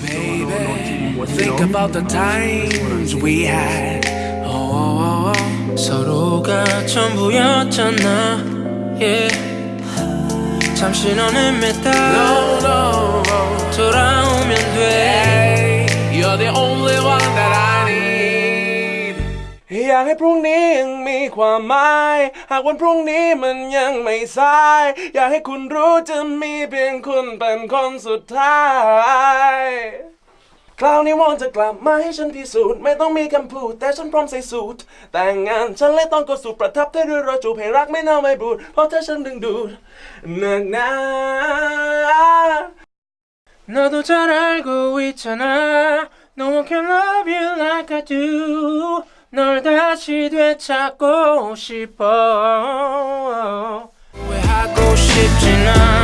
Baby, think about the times we had. Oh, 서로가 전부였잖아. Yeah. 잠시 너는 매달 돌아오면 돼. You're the only one that I need อยากให้พรุ่งนี้ยังมีความหมาย หากวันพรุ่งนี้มันยังไม่สาย อยากให้คุณรู้จะมีเพียงคุณเป็นคนสุดท้าย คราวนี้วอนจะกลับมาให้ฉันพิสูจน์ไม่ต้องมีคำพูด แต่ฉันพร้อมใส่สูตร แต่งงานฉันเลยต้องกดสูตรประทับได้ด้วยรอยจูบให้รักไม่เน่าไม่บูด เพราะเธอฉันดึงดูดหนักหนา 너도 잘 알고 있잖아. No one can love you like I do. 널 다시 되찾고 싶어. 왜 하고 싶진 않아.